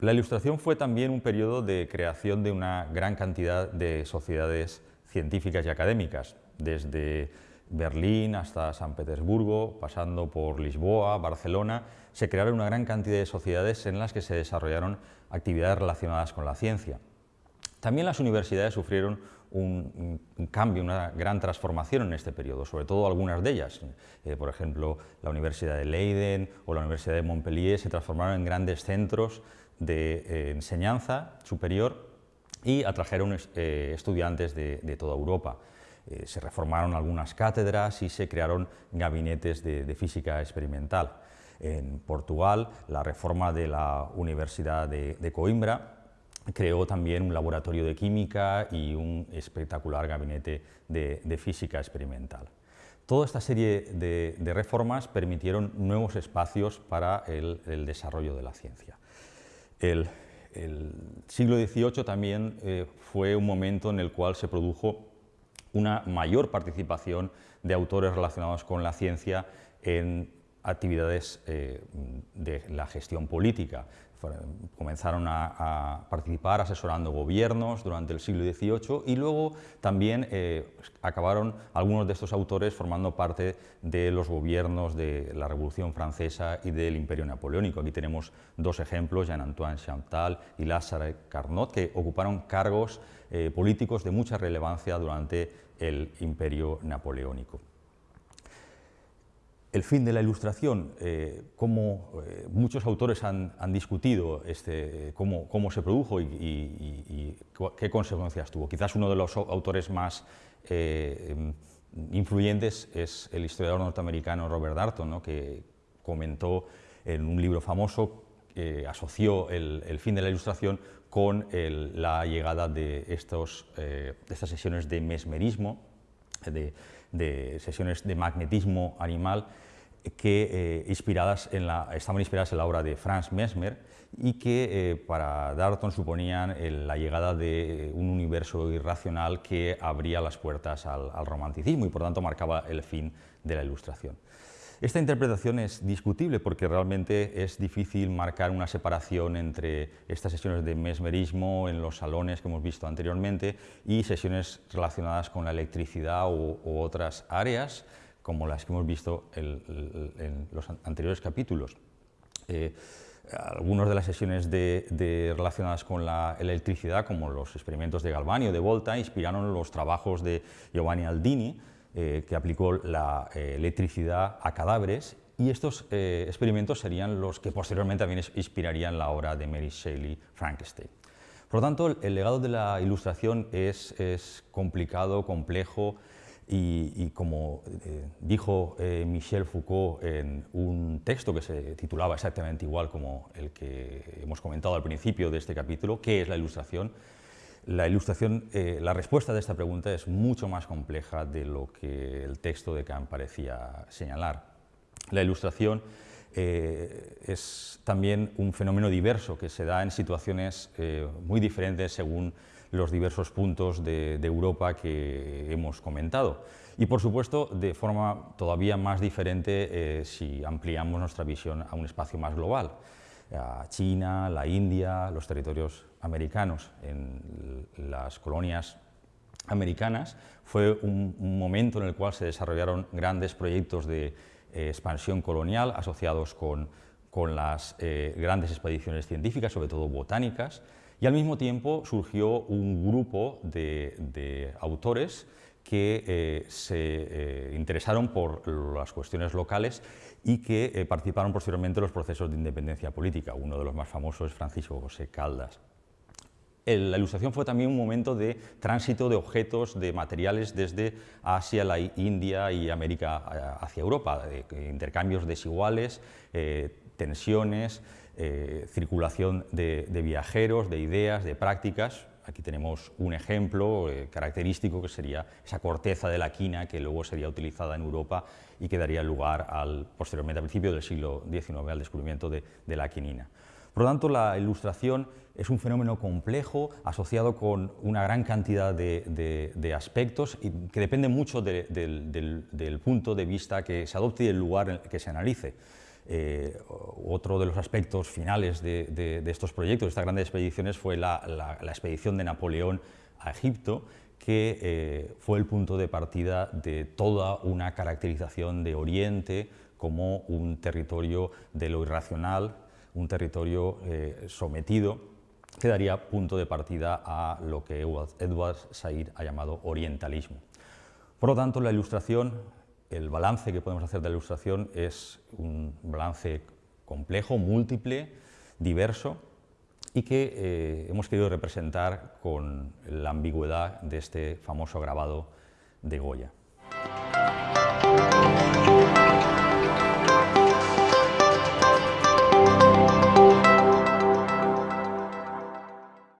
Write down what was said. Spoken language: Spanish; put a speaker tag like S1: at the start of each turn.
S1: La Ilustración fue también un periodo de creación de una gran cantidad de sociedades científicas y académicas, desde Berlín hasta San Petersburgo, pasando por Lisboa, Barcelona, se crearon una gran cantidad de sociedades en las que se desarrollaron actividades relacionadas con la ciencia. También las universidades sufrieron un, cambio, una gran transformación en este periodo, sobre todo algunas de ellas. Eh, por ejemplo, la Universidad de Leiden o la Universidad de Montpellier se transformaron en grandes centros de eh, enseñanza superior y atrajeron eh, estudiantes de toda Europa. Eh, se reformaron algunas cátedras y se crearon gabinetes de, física experimental. En Portugal, la reforma de la Universidad de, Coimbra creó también un laboratorio de química y un espectacular gabinete de, física experimental. Toda esta serie de, reformas permitieron nuevos espacios para el, desarrollo de la ciencia. El, siglo XVIII también eh, fue un momento en el cual se produjo una mayor participación de autores relacionados con la ciencia en actividades eh, de la gestión política. Comenzaron a, participar asesorando gobiernos durante el siglo XVIII y luego también eh, acabaron algunos de estos autores formando parte de los gobiernos de la Revolución Francesa y del Imperio Napoleónico. Aquí tenemos dos ejemplos, Jean-Antoine Chantal y Lázaro Carnot, que ocuparon cargos eh, políticos de mucha relevancia durante el Imperio Napoleónico. El fin de la Ilustración, eh, como eh, muchos autores han, discutido este, cómo, se produjo y, qué consecuencias tuvo. Quizás uno de los autores más eh, influyentes es el historiador norteamericano Robert Darton, que comentó en un libro famoso que asoció el, fin de la Ilustración con la llegada de, estos, de estas sesiones de mesmerismo, de, sesiones de magnetismo animal que eh, inspiradas en la, estaban inspiradas en la obra de Franz Mesmer y que eh, para Darton suponían la llegada de un universo irracional que abría las puertas al, romanticismo y por tanto marcaba el fin de la ilustración. Esta interpretación es discutible porque realmente es difícil marcar una separación entre estas sesiones de mesmerismo en los salones que hemos visto anteriormente y sesiones relacionadas con la electricidad u, otras áreas como las que hemos visto en los anteriores capítulos. Eh, algunas de las sesiones relacionadas con la electricidad, como los experimentos de Galvani o de Volta, inspiraron los trabajos de Giovanni Aldini, eh, que aplicó la eh, electricidad a cadáveres y estos eh, experimentos serían los que posteriormente también inspirarían la obra de Mary Shelley, Frankenstein. Por lo tanto, el, legado de la ilustración es, complicado, complejo y, como dijo Michel Foucault en un texto que se titulaba exactamente igual como el que hemos comentado al principio de este capítulo, ¿qué es la ilustración?, la ilustración, eh, la respuesta de esta pregunta es mucho más compleja de lo que el texto de Kant parecía señalar. La ilustración eh, es también un fenómeno diverso que se da en situaciones eh, muy diferentes según los diversos puntos de, Europa que hemos comentado. Y por supuesto, de forma todavía más diferente si ampliamos nuestra visión a un espacio más global. China, la India, los territorios americanos. En las colonias americanas, fue un, momento en el cual se desarrollaron grandes proyectos de eh, expansión colonial asociados con, las eh, grandes expediciones científicas, sobre todo botánicas, y al mismo tiempo surgió un grupo de, autores que eh, se interesaron por las cuestiones locales y que participaron posteriormente en los procesos de independencia política. Uno de los más famosos es Francisco José Caldas la ilustración fue también un momento de tránsito de objetos, de materiales desde Asia, la India y América eh, hacia Europa, intercambios desiguales, eh, tensiones, eh, circulación de, viajeros, de ideas, de prácticas. Aquí tenemos un ejemplo característico que sería esa corteza de la quina que luego sería utilizada en Europa y que daría lugar al, posteriormente al principio del siglo XIX al descubrimiento de la quinina. Por lo tanto, la ilustración es un fenómeno complejo, asociado con una gran cantidad de, aspectos que depende mucho del, punto de vista que se adopte y del lugar que se analice. Eh, otro de los aspectos finales de, estos proyectos, de estas grandes expediciones, fue la, expedición de Napoleón a Egipto, que eh, fue el punto de partida de toda una caracterización de Oriente como un territorio de lo irracional, un territorio eh, sometido, que daría punto de partida a lo que Edward Said ha llamado orientalismo. Por lo tanto, la ilustración el balance que podemos hacer de la ilustración es un balance complejo, múltiple, diverso y que eh, hemos querido representar con la ambigüedad de este famoso grabado de Goya.